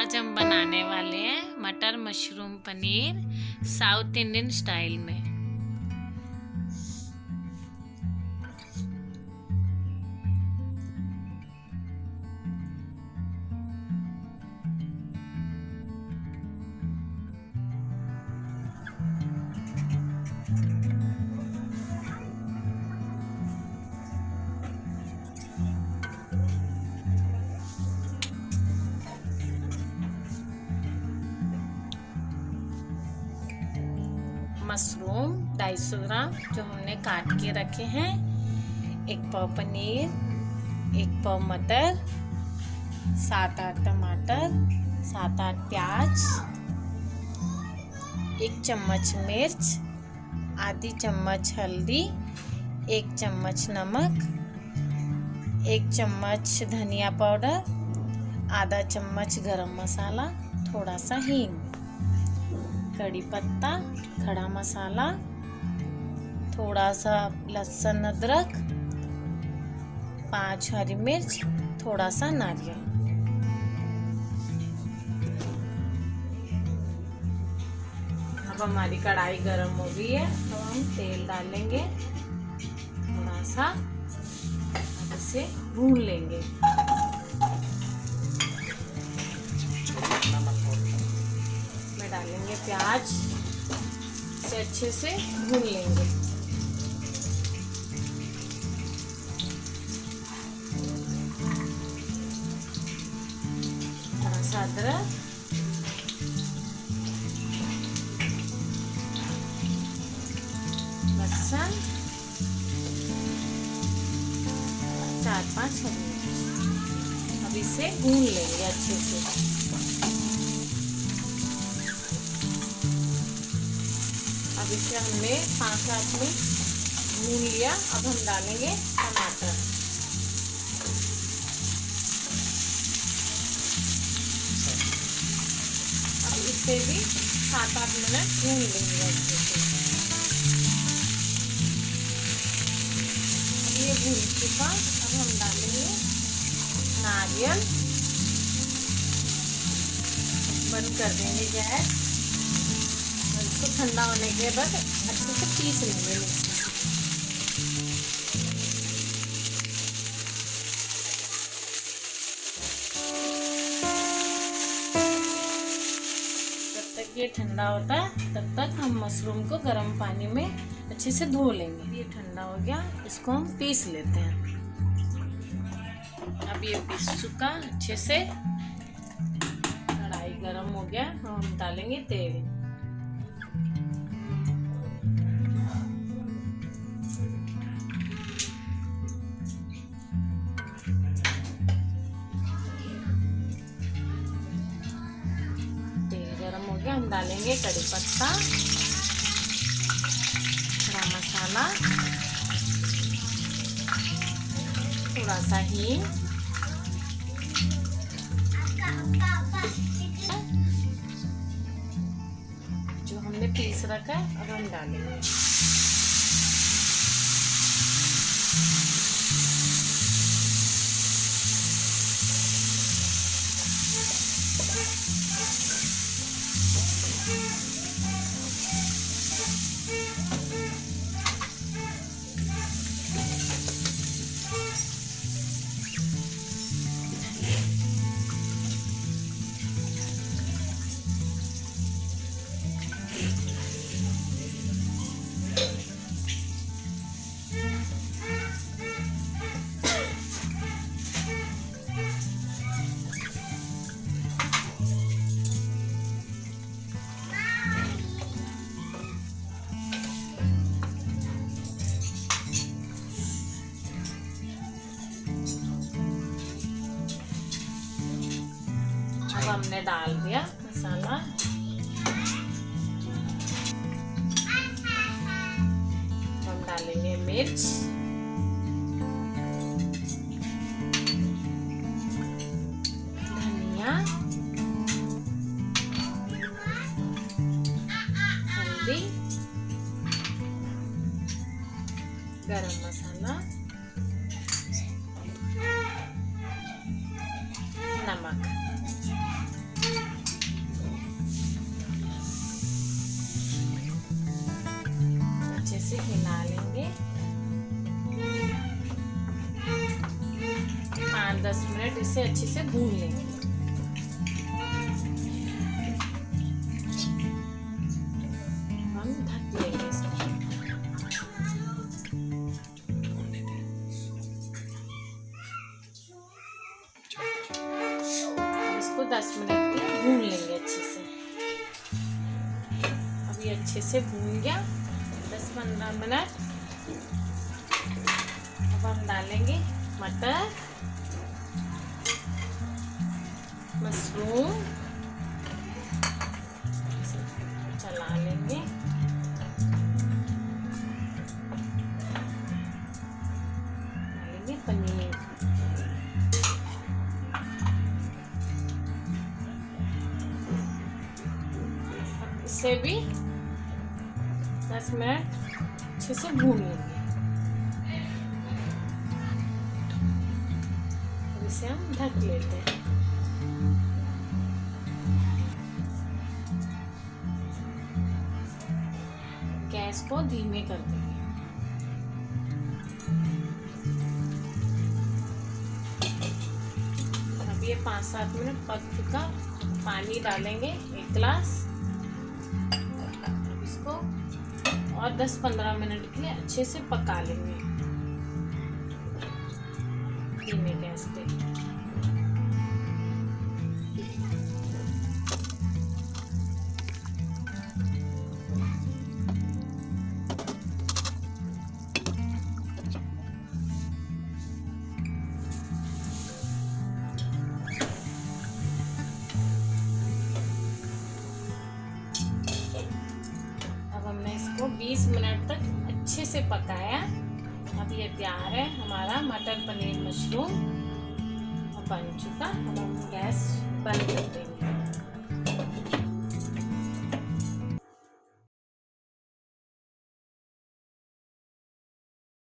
आज हम बनाने वाले हैं मटर mushroom paneer South Indian style में। मशरूम 250 ग्राम जो हमने काट के रखे हैं। एक पाव पनीर, एक पाव मटर, सात आठ टमाटर, सात आठ प्याज, एक चम्मच मिर्च, आधी चम्मच हल्दी, एक चम्मच नमक, एक चम्मच धनिया पाउडर, आधा चम्मच गरम मसाला, थोड़ा सा हींग। कड़ी पत्ता, खड़ा मसाला थोड़ा सा लहसुन अदरक, पाँच हरी मिर्च थोड़ा सा नारियल। अब हमारी कढ़ाई गर्म हो गई है तो हम तेल डालेंगे थोड़ा सा इसे भून लेंगे। डालेंगे प्याज से अच्छे से भून लेंगे। थोड़ा सा अदरक। लहसुन। चार पाँच अब इसे भून लेंगे अच्छे से। अब इसे हमने पाँच सात में भून लिया अब हम डालेंगे टमाटर। अब इसे भी सात आठ मिनट भून लेंगे। अच्छे से ये भून चुका, अब हम डालेंगे नारियल। बंद कर देंगे गैस। इसको ठंडा होने के बाद अच्छे से पीस लेंगे। जब तक ये ठंडा होता है, तब तक हम मशरूम को गर्म पानी में अच्छे से धो लेंगे। ये ठंडा हो गया, इसको हम पीस लेते हैं। अब ये पीस चुका, अच्छे से। कढ़ाई गर्म हो गया, हम डालेंगे तेल। गया हम डालेंगे कड़ी पत्ता, थोड़ा मसाला, थोड़ा सा ही जो हमने पीस रखा है, अब हम डालेंगे। हमने डाल दिया मसाला। हम डालेंगे मिर्च। धनिया। हल्दी। गरम मसाला। से हिला लेंगे पाँच दस मिनट इसे अच्छे से भून लेंगे। भून लेंगे अच्छे से। अभी अच्छे से भून गया। 10-15 मिनट अब हम डालेंगे मटर। मशरूम। चला लेंगे। डालेंगे पनीर। इसे भी दस मिनट अच्छे से भून लेंगे इसे हम ढक लेते हैं गैस को धीमे कर देंगे। अब ये पाँच सात मिनट पक चुका। पानी डालेंगे एक गिलास। और 10-15 मिनट के लिए अच्छे से पका लेंगे। धीमे गैस पे। 20 मिनट तक अच्छे से पकाया। अब ये तैयार है, हमारा मटर पनीर मशरूम बन चुका। हम गैस बंद कर देंगे।